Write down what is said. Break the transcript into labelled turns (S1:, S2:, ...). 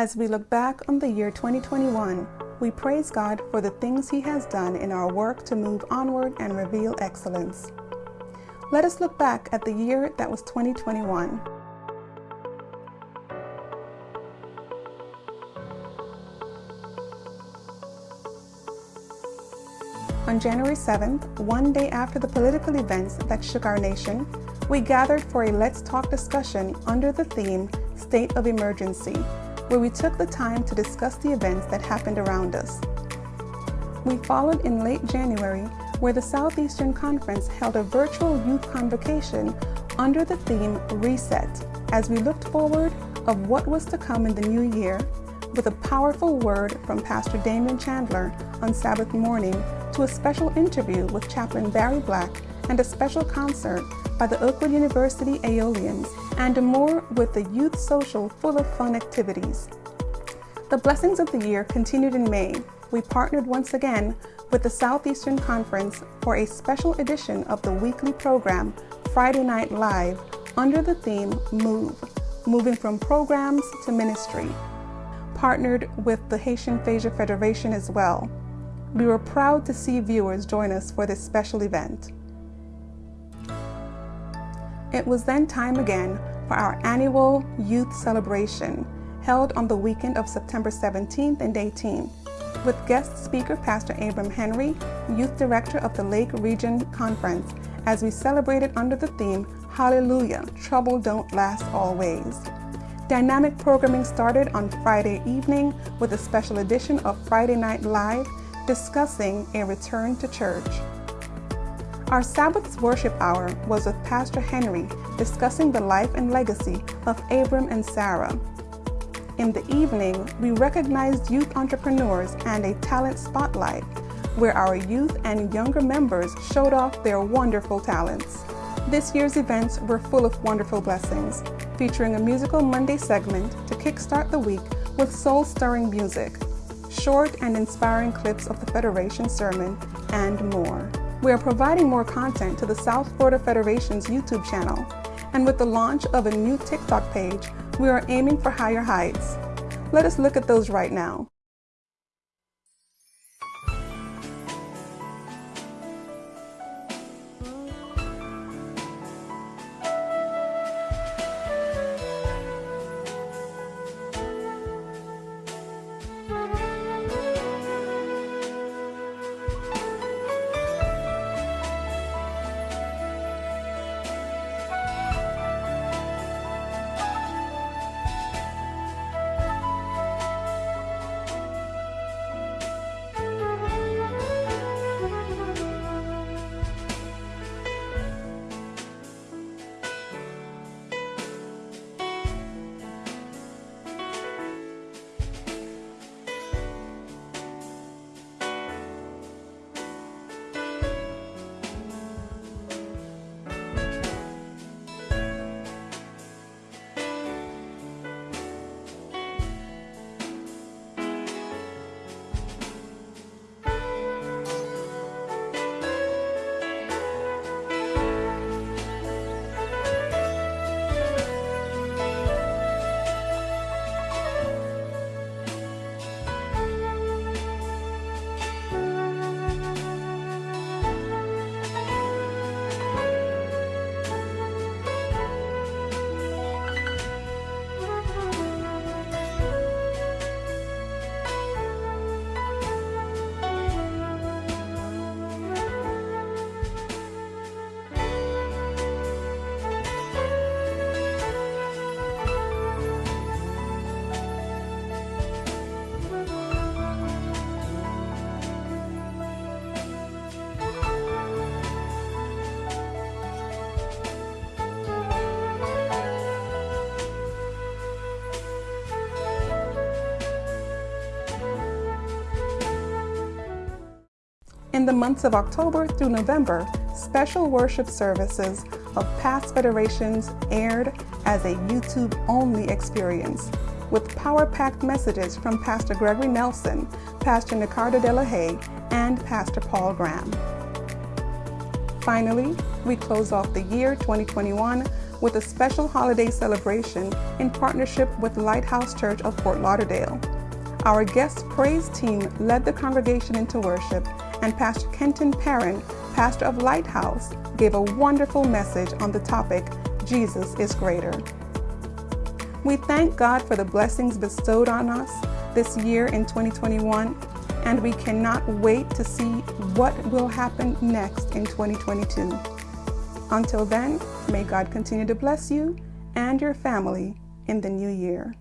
S1: As we look back on the year 2021, we praise God for the things He has done in our work to move onward and reveal excellence. Let us look back at the year that was 2021. On January 7th, one day after the political events that shook our nation, we gathered for a Let's Talk discussion under the theme State of Emergency, where we took the time to discuss the events that happened around us. We followed in late January, where the Southeastern Conference held a virtual youth convocation under the theme Reset, as we looked forward of what was to come in the new year with a powerful word from Pastor Damian Chandler on Sabbath morning to a special interview with Chaplain Barry Black and a special concert by the Oakwood University Aeolians and more with the Youth Social full of fun activities. The blessings of the year continued in May. We partnered once again with the Southeastern Conference for a special edition of the weekly program Friday Night Live under the theme Move, moving from programs to ministry. Partnered with the Haitian Aphasia Federation as well. We were proud to see viewers join us for this special event. It was then time again for our annual youth celebration held on the weekend of September 17th and 18th with guest speaker Pastor Abram Henry, Youth Director of the Lake Region Conference, as we celebrated under the theme Hallelujah, Trouble Don't Last Always. Dynamic programming started on Friday evening with a special edition of Friday Night Live discussing a return to church. Our Sabbath's worship hour was with Pastor Henry discussing the life and legacy of Abram and Sarah. In the evening, we recognized youth entrepreneurs and a talent spotlight where our youth and younger members showed off their wonderful talents. This year's events were full of wonderful blessings, featuring a musical Monday segment to kickstart the week with soul-stirring music, short and inspiring clips of the Federation sermon, and more. We are providing more content to the South Florida Federation's YouTube channel, and with the launch of a new TikTok page, we are aiming for higher heights. Let us look at those right now. In the months of October through November, special worship services of past federations aired as a YouTube-only experience, with power-packed messages from Pastor Gregory Nelson, Pastor Nicardo de la Haye, and Pastor Paul Graham. Finally, we close off the year 2021 with a special holiday celebration in partnership with Lighthouse Church of Fort Lauderdale. Our guest praise team led the congregation into worship, and Pastor Kenton Perrin, pastor of Lighthouse, gave a wonderful message on the topic Jesus is Greater. We thank God for the blessings bestowed on us this year in 2021, and we cannot wait to see what will happen next in 2022. Until then, may God continue to bless you and your family in the new year.